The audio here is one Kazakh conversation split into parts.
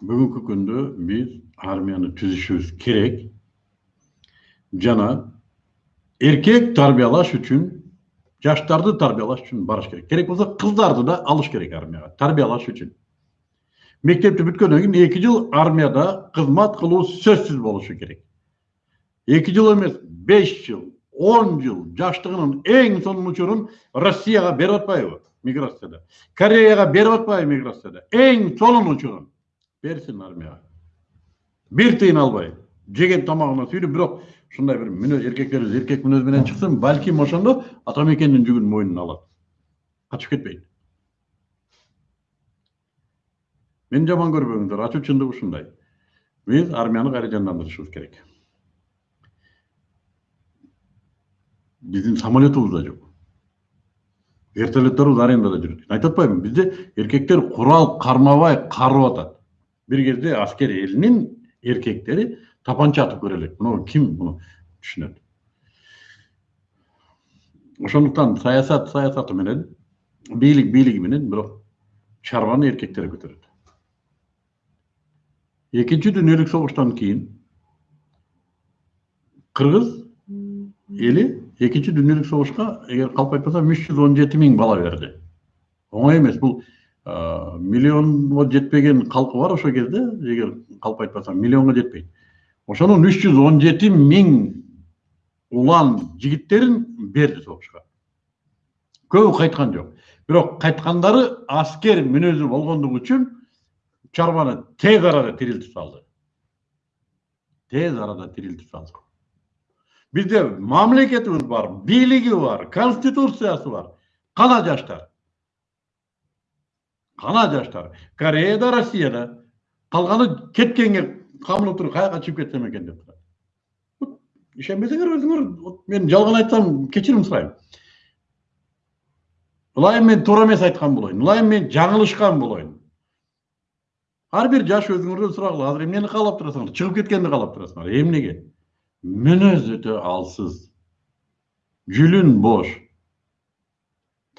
бүгүнкү күндө биз армияны түзүшүбүз керек жана эркек тарбиялаш үчүн жаштарды тарбиялаш үчүн барыш керек керек болсо кыздарды да алыш керек армияга тарбиялаш үчүн мектепти бүткөндөн кийин эки жыл армияда кызмат кылуу сөзсүз болушу керек эки жыл эмес беш жыл он жыл жаштыгынын эң сонун учурун россияга берип атпайбы миграцияда кореяга берип атпайбы миграцияда эң сонун учурун берсин армияга бир тыйын албай жеген тамагына сүйлөп бирок ушундай бир мүнөз эркектерибиз эркек мүнөз менен чыксын балким ошондо ата мекендин жүгүн мойнуна алат качып кетпейт мени жаман көрбөңүздөр ачуу чындык ушундай биз армияны кайра жандандырышыбыз керек биздин самолетубуз да жок вертолетторубуз арендада жүрөт айтып атпаймынбы бизде эркектер курал кармабай карып атат бир кезде аскер элинин эркектери тапанча атып көрө элек муну ким муну түшүнөт ошондуктан саясат саясаты менен бийлик бийлиги менен бирок чарбаны эркектер көтөрөт экинчи дүйнөлүк согуштан кийин кыргыз эли экинчи дүйнөлүк согушка эгер калп айтпасам үч жүз он жети миң бала берди оңой эмес бул миллионго жетпеген калкы бар ошол кезде эгер калп айтпасам миллионго жетпейт ошонун үч жүз он жети миң улан жигиттерин берди согушка көбү кайткан жок бирок кайткандары аскер мүнөзү болгондугу үчүн чарбаны тез арада тирилтип салды. Тез арада тирилтип салды. Бизде мамлекетибиз бар бийлиги бар конституциясы бар. Кана жаштар кана жаштар кореяда россияда калганы кеткенге камынып туруп каяка чыгып кетсем экен деп турат ишенбесеңер өзүңөр мен жалган айтсам кечирим сурайм ылайым мен туура эмес айткан болоюн ылайым мен жаңылышкан болоюн ар бир жаш өзүңөрдөн сурагыла азыр эмнени каалап турасыңар чыгып кеткенди каалап турасыңар эмнеге мүнөз өтө алсыз. Жүлүн бош.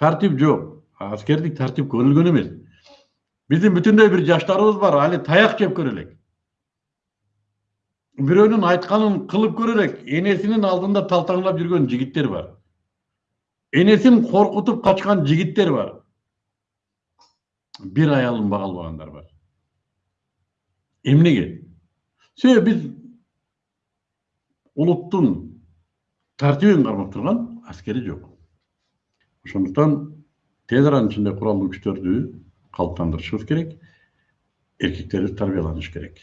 Тартип жок аскердик тартип көрүлгөн эмес биздин бүтүндөй бир жаштарыбыз бар али таяк жеп көрө элек бирөөнүн айтканын кылып көрө элек энесинин алдында талтаңдап жүргөн жигиттер бар энесин коркутуп качкан жигиттер бар бир аялын бага албагандар бар эмнеге себеби биз улуттун тартибин кармап турган аскери жок ошондуктан тез аранын ичинде куралдуу күчтөрдү калыптандырышыбыз керек эркектерибиз тарбияланышы керек.